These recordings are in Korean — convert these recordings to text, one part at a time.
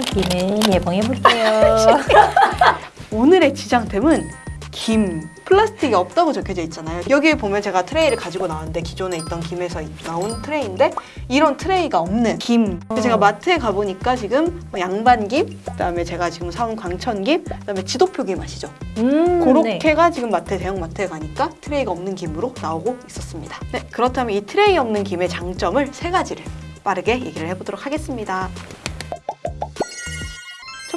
김을 개봉해볼게요. 오늘의 저장템은 김. 플라스틱이 없다고 적혀져 있잖아요. 여기에 보면 제가 트레이를 가지고 나왔는데 기존에 있던 김에서 나온 트레이인데 이런 트레이가 없는 김. 그래서 제가 마트에 가보니까 지금 뭐 양반김, 그다음에 제가 지금 사온 광천김, 그다음에 지도표김 아시죠? 음, 그렇게가 지금 마트 대형 마트에 가니까 트레이가 없는 김으로 나오고 있었습니다. 네, 그렇다면 이 트레이 없는 김의 장점을 세 가지를 빠르게 얘기를 해보도록 하겠습니다.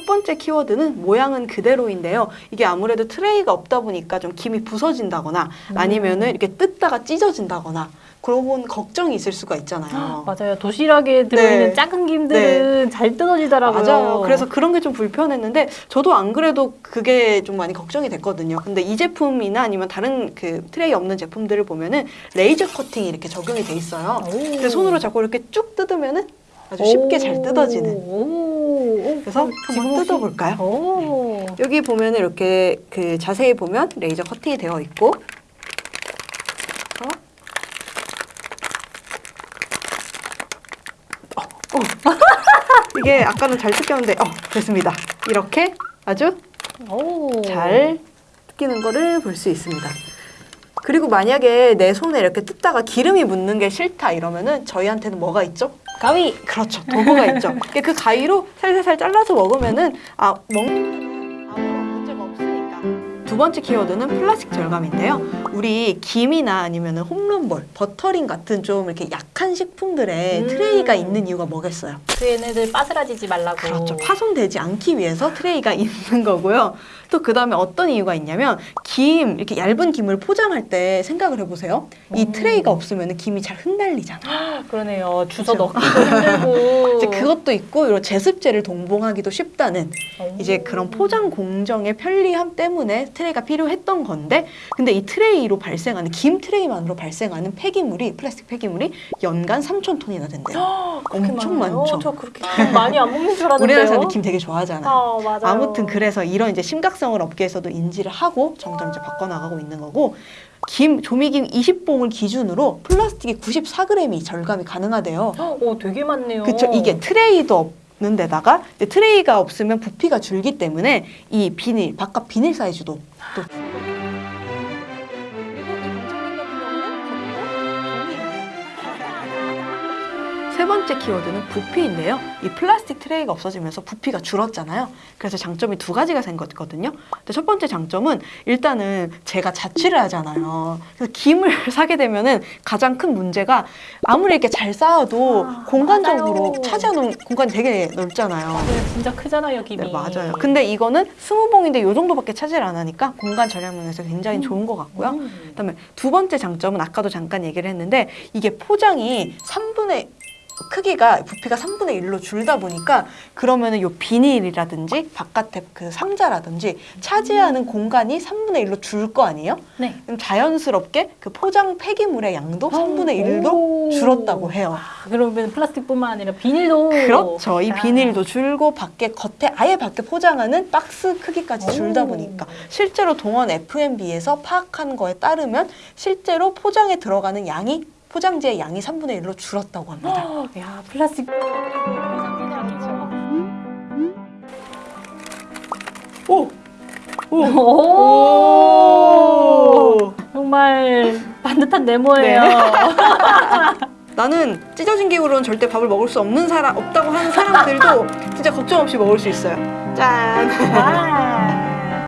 첫 번째 키워드는 모양은 그대로인데요. 이게 아무래도 트레이가 없다 보니까 좀 김이 부서진다거나 아니면은 이렇게 뜯다가 찢어진다거나 그런 걱정이 있을 수가 있잖아요. 맞아요. 도시락에 들어있는 네. 작은 김들은 잘 뜯어지더라고요. 맞아요. 그래서 그런 게 좀 불편했는데 저도 안 그래도 그게 좀 많이 걱정이 됐거든요. 근데 이 제품이나 아니면 다른 그 트레이 없는 제품들을 보면은 레이저 커팅이 이렇게 적용이 돼 있어요. 오. 그래서 손으로 자꾸 이렇게 쭉 뜯으면은 아주 쉽게 잘 뜯어지는. 오. 그래서 지금 뜯어볼까요? 오. 여기 보면 이렇게 그 자세히 보면 레이저 커팅이 되어 있고 어? 어, 어. 이게 아까는 잘 뜯겼는데 어 됐습니다. 이렇게 아주 오. 잘 뜯기는 거를 볼 수 있습니다. 그리고 만약에 내 손에 이렇게 뜯다가 기름이 묻는 게 싫다 이러면은 저희한테는 뭐가 있죠? 가위. 그렇죠. 도구가 있죠. 그 가위로 살살살 잘라서 먹으면은 아 먹 두 번째 키워드는 플라스틱 절감인데요. 우리 김이나 아니면 홈런볼, 버터링 같은 좀 이렇게 약한 식품들에 음. 트레이가 있는 이유가 뭐겠어요? 그 얘네들 빠스라지지 말라고. 그렇죠. 파손되지 않기 위해서 트레이가 있는 거고요. 또 그 다음에 어떤 이유가 있냐면 김 이렇게 얇은 김을 포장할 때 생각을 해보세요. 이 음. 트레이가 없으면 김이 잘 흩날리잖아요. 그러네요. 주워 그렇죠. 넣기도 힘들고. 이제 그것도 있고 이런 제습제를 동봉하기도 쉽다는 오. 이제 그런 포장 공정의 편리함 때문에 트레이가 필요했던 건데 근데 이 트레이로 발생하는 김 트레이만으로 발생하는 폐기물이 플라스틱 폐기물이 연간 3천 톤이나 된대요. 엄청 많아요? 많죠. 저 그렇게 김 많이 안 먹는 줄 알았는데요. 우리나라 사람들 김 되게 좋아하잖아요. 아, 맞아요. 아무튼 그래서 이런 이제 심각성을 업계에서도 인지를 하고 점점 이제 바꿔나가고 있는 거고 김 조미김 20봉을 기준으로 플라스틱이 94g이 절감이 가능하대요. 오, 되게 많네요. 그쵸 이게 트레이도 없는 데다가 트레이가 없으면 부피가 줄기 때문에 이 비닐 바깥 비닐 사이즈도 또 세 번째 키워드는 부피인데요. 이 플라스틱 트레이가 없어지면서 부피가 줄었잖아요. 그래서 장점이 두 가지가 생겼거든요. 근데 첫 번째 장점은 일단은 제가 자취를 하잖아요. 그래서 김을 사게 되면은 가장 큰 문제가 아무리 이렇게 잘 쌓아도 아, 공간적으로. 차지하는 공간이 되게 넓잖아요. 네, 진짜 크잖아요, 김이. 네, 맞아요. 근데 이거는 스무 봉인데 이 정도밖에 차지를 안 하니까 공간 절약 면에서 굉장히 음. 좋은 것 같고요. 음. 그다음에 두 번째 장점은 아까도 잠깐 얘기를 했는데 이게 포장이 3분의 크기가 부피가 3분의 1로 줄다 보니까 그러면 은 요 비닐이라든지 바깥에 그 상자라든지 차지하는 공간이 3분의 1로 줄 거 아니에요? 네. 그럼 자연스럽게 그 포장 폐기물의 양도 3분의 1로 어, 오. 줄었다고 해요. 아, 그러면 플라스틱뿐만 아니라 비닐도 그렇죠. 이 아. 비닐도 줄고 밖에 겉에 아예 밖에 포장하는 박스 크기까지 줄다 오. 보니까 실제로 동원 F&B에서 파악한 거에 따르면 실제로 포장에 들어가는 양이 포장지의 양이 3분의 1로 줄었다고 합니다. 어, 야, 플라스틱. 오! 오. 오! 정말 반듯한 네모예요. 나는 찢어진 기구로는 절대 밥을 먹을 수 없는 사람 없다고 하는 사람들도 진짜 걱정 없이 먹을 수 있어요. 짠. 와.